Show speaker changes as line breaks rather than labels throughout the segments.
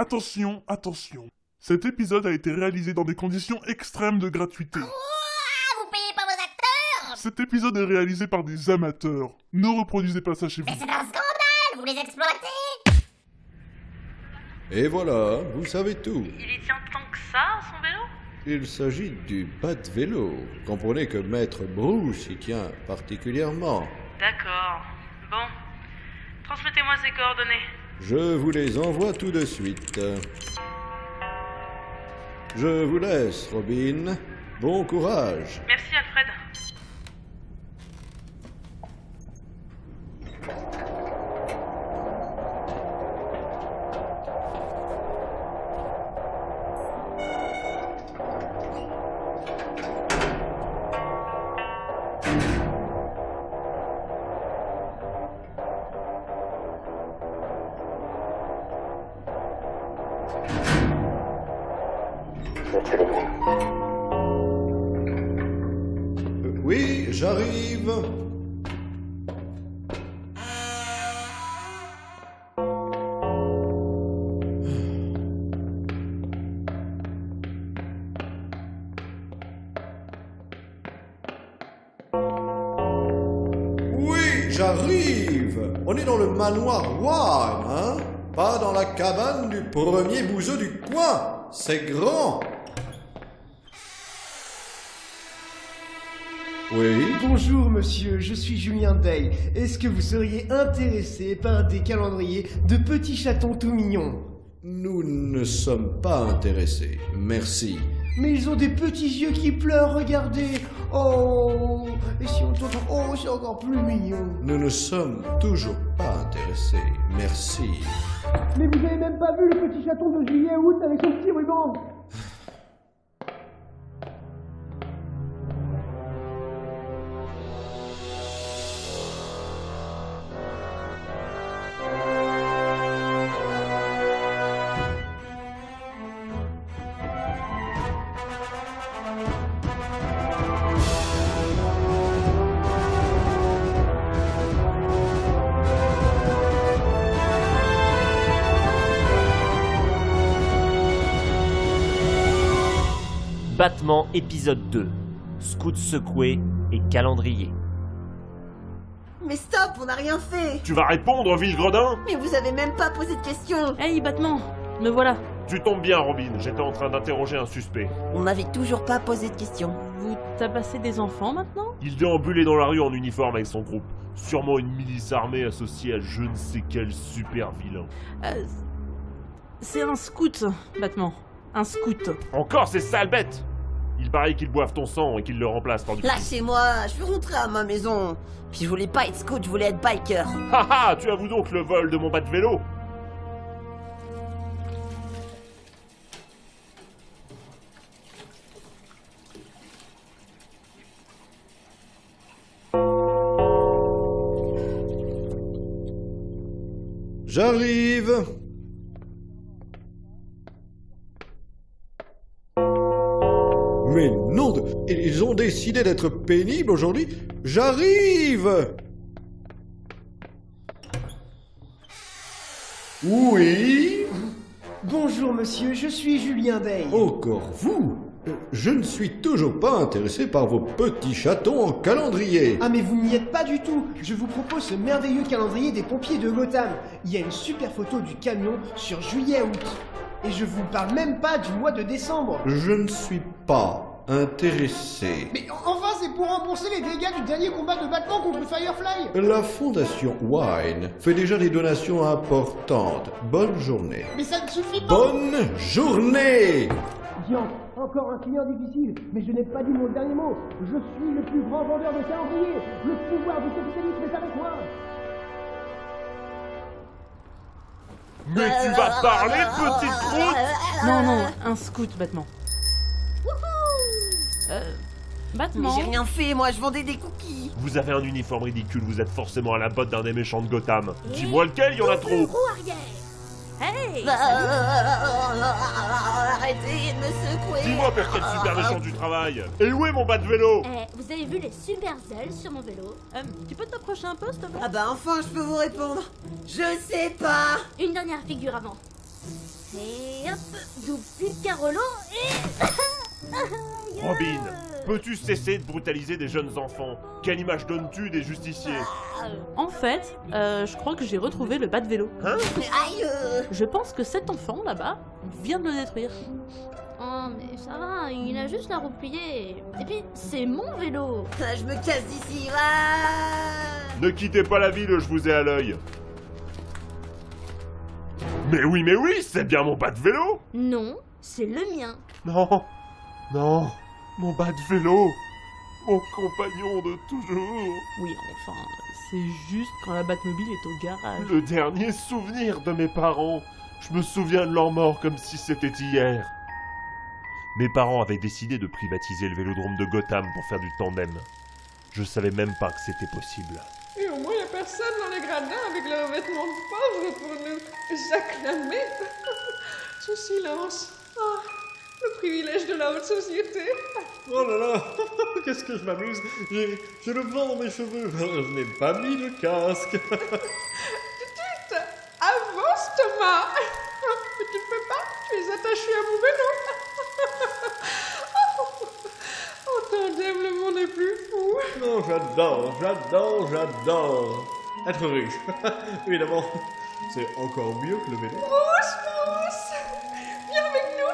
Attention, attention. Cet épisode a été réalisé dans des conditions extrêmes de gratuité.
Vous payez pas vos acteurs?
Cet épisode est réalisé par des amateurs. Ne reproduisez pas ça chez vous.
Mais c'est un scandale Vous les exploitez
Et voilà, vous savez tout.
Il y tient tant que ça, son vélo?
Il s'agit du bas de vélo. Comprenez que Maître Bruce y tient particulièrement.
D'accord. Bon. Transmettez-moi ses coordonnées.
Je vous les envoie tout de suite. Je vous laisse, Robin. Bon courage.
Merci,
j'arrive. On est dans le manoir One, hein? Pas dans la cabane du premier bouseux du coin. C'est grand. Oui?
Bonjour monsieur, je suis Julien Day. Est-ce que vous seriez intéressé par des calendriers de petits chatons tout mignons?
Nous ne sommes pas intéressés. Merci.
Mais ils ont des petits yeux qui pleurent, regardez Oh Et si on t'entend Oh, c'est encore plus mignon
Nous ne sommes toujours pas intéressés. Merci.
Mais vous avez même pas vu le petit chaton de juillet août avec son petit ruban
Battement épisode 2. Scout secoué et calendrier.
Mais stop, on n'a rien fait
Tu vas répondre, Ville-Gredin
Mais vous avez même pas posé de questions
Hey, Batman Me voilà.
Tu tombes bien, Robin. J'étais en train d'interroger un suspect.
On m'avait toujours pas posé de questions.
Vous tabassez des enfants maintenant?
Il déambulait dans la rue en uniforme avec son groupe. Sûrement une milice armée associée à je ne sais quel super vilain.
Euh, C'est un scout, Batman. Un scout.
Encore ces sales bêtes Il paraît qu'ils boivent ton sang et qu'ils le remplacent par du...
Lâchez-moi, je veux rentrer à ma maison. Puis je voulais pas être scout, je voulais être biker.
Haha, tu avoues donc le vol de mon bas de vélo?
J'arrive. Ils ont décidé d'être pénibles aujourd'hui. J'arrive. Oui.
Bonjour monsieur, je suis Julien Day.
Encore vous Euh, Je ne suis toujours pas intéressé par vos petits chatons en calendrier.
Ah mais vous n'y êtes pas du tout Je vous propose ce merveilleux calendrier des pompiers de Gotham. Il y a une super photo du camion sur juillet-août. Et je vous parle même pas du mois de décembre.
Je ne suis pas intéressé.
Mais enfin c'est pour rembourser les dégâts du dernier combat de Batman contre Firefly
La fondation Wine fait déjà des donations importantes. Bonne journée.
Mais ça ne suffit pas
Bonne journée
Dian, encore un client difficile, mais je n'ai pas dit mon dernier mot. Je suis le plus grand vendeur de calendrier. Le pouvoir du capitalisme est avec moi.
Mais tu vas parler, petite croûte?
Non, non, un scout, Batman. Euh. Batman
j'ai rien fait, moi je vendais des cookies.
Vous avez un uniforme ridicule, vous êtes forcément à la botte d'un des méchants de Gotham. Dis-moi lequel, il y en a trop
Hey
Arrêtez de me secouer.
Dis-moi, père, quel super méchant du travail Et où est mon bas de vélo
Eh, vous avez vu les super ailes sur mon vélo
Euh, Tu peux t'approcher un peu, s'il te plaît?
Ah bah enfin je peux vous répondre. Je sais pas.
Une dernière figure avant. Et hop, double Rollo et...
Robin, peux-tu cesser de brutaliser des jeunes enfants? Quelle image donnes-tu des justiciers?
En fait, euh, je crois que j'ai retrouvé le bas de vélo.
Aïe euh.
Je pense que cet enfant là-bas vient de le détruire.
Oh mais ça va, il a juste la roue pliée. Et puis, c'est mon vélo.
Ah, Je me casse d'ici. Ah
Ne quittez pas la ville, je vous ai à l'œil. Mais oui, mais oui, c'est bien mon bas de vélo
Non, c'est le mien.
Non, non, mon bas de vélo, mon compagnon de toujours,
Oui, enfin, c'est juste quand la Batmobile est au garage.
le dernier souvenir de mes parents. Je me souviens de leur mort comme si c'était hier. Mes parents avaient décidé de privatiser le vélodrome de Gotham pour faire du tandem. Je savais même pas que c'était possible.
Et au moins, il a personne dans les gradins avec leurs vêtements de pauvres pour nous acclamer. Ce silence. Le privilège de la haute société.
Oh là là, qu'est-ce que je m'amuse. J'ai j'ai le vent dans mes cheveux. Je n'ai pas mis de casque.
Tut, avance Thomas. Mais tu ne peux pas, tu es attaché à mon vélo. En tandem, le monde est plus fou.
Non, j'adore, j'adore, j'adore. Être riche. Évidemment, c'est encore mieux que le vélo.
Bruce, Bruce, viens avec nous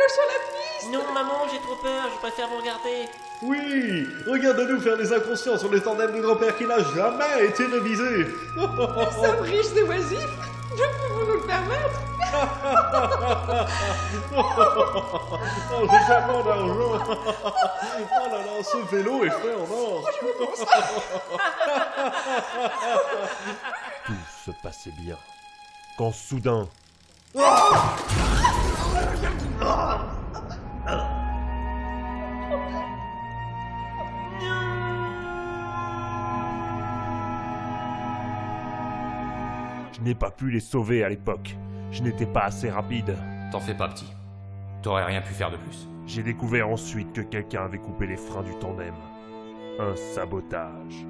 vélo sur la piste.
Non, maman, j'ai trop peur, je préfère vous regarder.
Oui, regarde-nous faire des inconscients sur le tandem de grand-père qui n'a jamais été révisé.
Nous sommes riches et oisifs. Nous pouvons nous le permettre.
Oh, j'ai tellement d'argent. Oh là là, ce vélo est fait en or.
Tout se passait bien. Quand soudain, je n'ai pas pu les sauver à l'époque. Je n'étais pas assez rapide.
T'en fais pas, petit. T'aurais rien pu faire de plus.
J'ai découvert ensuite que quelqu'un avait coupé les freins du tandem. Un sabotage.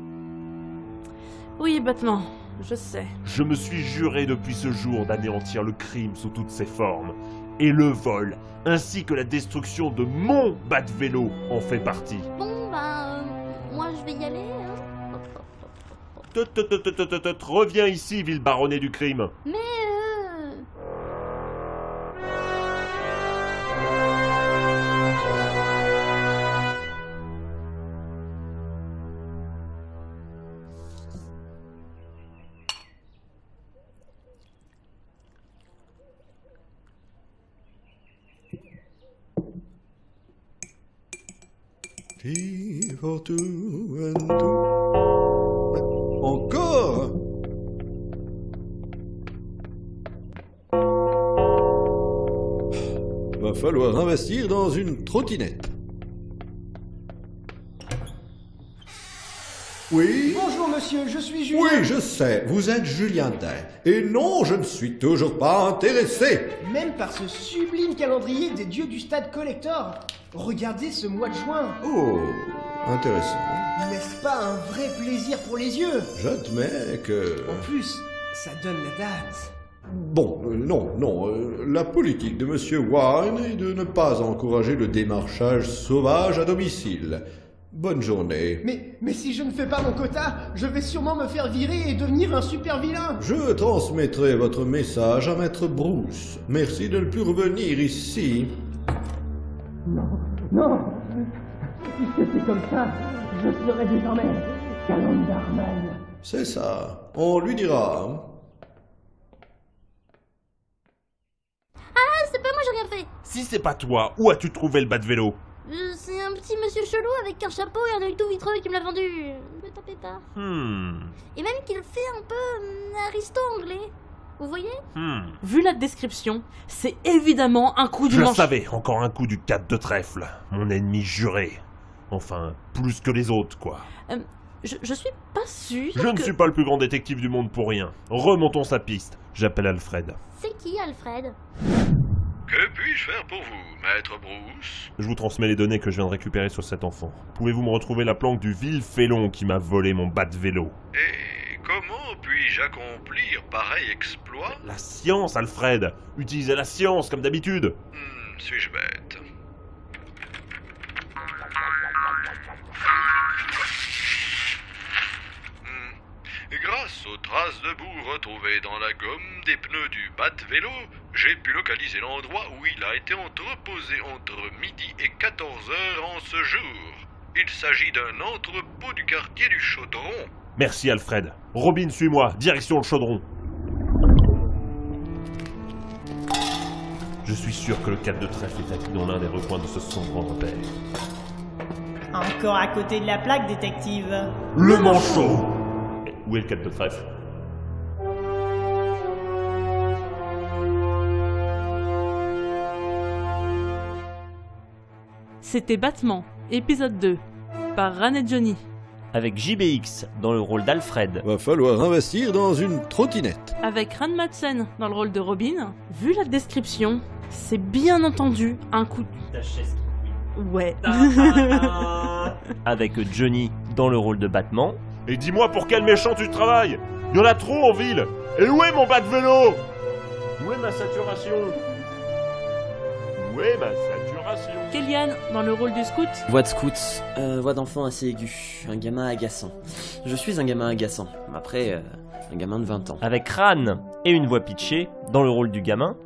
Oui, Batman, je sais.
Je me suis juré depuis ce jour d'anéantir le crime sous toutes ses formes. Et le vol, ainsi que la destruction de mon bas de vélo en fait partie.
Bon, bah, euh, moi je vais y aller. Hein.
Tut, tut, tut, Reviens ici, ville baronnée du crime.
Mais
Encore. Va falloir investir dans une trottinette. Oui.
Bonjour monsieur, je suis Julien.
Oui, je sais, vous êtes Julien Day. Et non, je ne suis toujours pas intéressé.
Même par ce sublime calendrier des dieux du stade collector. Regardez ce mois de juin.
Oh, intéressant.
N'est-ce pas un vrai plaisir pour les yeux?
J'admets que...
En plus, ça donne la date.
Bon, euh, non, non. euh, la politique de Monsieur Warren est de ne pas encourager le démarchage sauvage à domicile. Bonne journée.
Mais, mais si je ne fais pas mon quota, je vais sûrement me faire virer et devenir un super vilain.
Je transmettrai votre message à Maître Bruce. Merci de ne plus revenir ici.
Non Puisque c'est comme ça, je serai désormais Calendarman.
C'est ça. On lui dira.
Ah, c'est pas moi, j'ai rien fait.
Si c'est pas toi, où as-tu trouvé le bas de vélo?
Euh, monsieur chelou avec un chapeau et un œil tout vitreux qui me l'a vendu. Me tapez pas.
Hmm.
Et même qu'il fait un peu hum, aristo anglais. Vous voyez?
Hmm.
Vu la description, c'est évidemment un coup du
Je
manche.
savais, encore un coup du 4 de trèfle. Mon ennemi juré. Enfin, plus que les autres, quoi.
Je, je suis pas sûr
Je ne suis pas le plus grand détective du monde pour rien. Remontons sa piste. J'appelle Alfred.
C'est qui Alfred?
Que puis-je faire pour vous, maître Bruce?
Je vous transmets les données que je viens de récupérer sur cet enfant. Pouvez-vous me retrouver la planque du vil félon qui m'a volé mon bas de vélo?
Et comment puis-je accomplir pareil exploit?
La science, Alfred! Utilisez la science, comme d'habitude!
Hmm, suis-je bête? Hmm. Grâce aux traces de boue retrouvées dans la gomme des pneus du bat-vélo, j'ai pu localiser l'endroit où il a été entreposé entre midi et 14 heures en ce jour. Il s'agit d'un entrepôt du quartier du Chaudron.
Merci, Alfred. Robin, suis-moi, direction le chaudron. Je suis sûr que le 4 de trèfle est acquis dans l'un des recoins de ce sombre repère.
Encore à côté de la plaque, détective.
Le manchot Où est le 4 de trèfle?
C'était Battement, épisode 2, par Ran et Johnny.
Avec JBX dans le rôle d'Alfred.
Va falloir investir dans une trottinette.
Avec Ran Madsen dans le rôle de Robin. Vu la description, c'est bien entendu un coup. Ouais.
Avec Johnny dans le rôle de Batman.
Et dis-moi pour quel méchant tu travailles Il y en a trop en ville Et où est mon bas de vélo Où est ma saturation? Où est ma saturation
Kellyanne dans le rôle du scout.
Voix de scout, euh, voix d'enfant assez aiguë, un gamin agaçant. Je suis un gamin agaçant, après, euh, un gamin de 20 ans.
Avec Ran et une voix pitchée dans le rôle du gamin.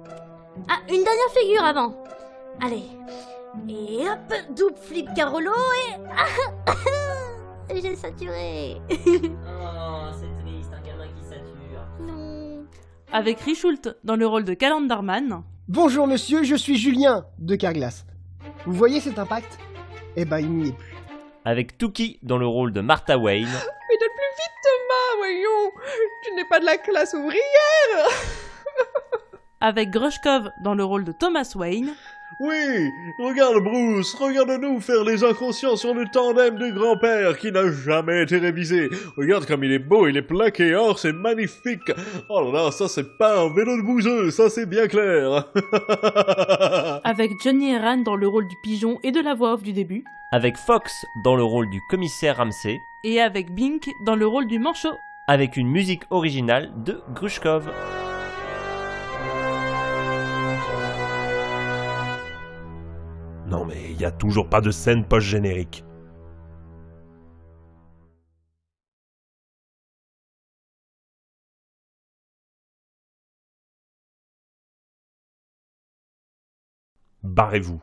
Ah, une dernière figure avant. Allez. Et hop, double flip Carolo et... J'ai saturé.
Oh, c'est triste, un gamin qui sature.
non.
Avec Richult dans le rôle de Calendarman.
Bonjour monsieur, je suis Julien de Carglass. Vous voyez cet impact? Eh ben, il n'y est plus.
Avec Tuki dans le rôle de Martha Wayne.
Pédale plus vite, Thomas, voyons Tu n'es pas de la classe ouvrière
Avec Grushkov dans le rôle de Thomas Wayne.
Oui, regarde Bruce, regarde-nous faire les inconscients sur le tandem de grand-père qui n'a jamais été révisé. Regarde comme il est beau, il est plaqué or, c'est magnifique. Oh là là, ça c'est pas un vélo de bouseux, ça c'est bien clair.
Avec Johnny et Ran dans le rôle du pigeon et de la voix off du début.
Avec Fox dans le rôle du commissaire Ramsey.
Et avec Bink dans le rôle du manchot.
Avec une musique originale de Grushkov.
Mais il y a toujours pas de scène post-générique. Barrez-vous.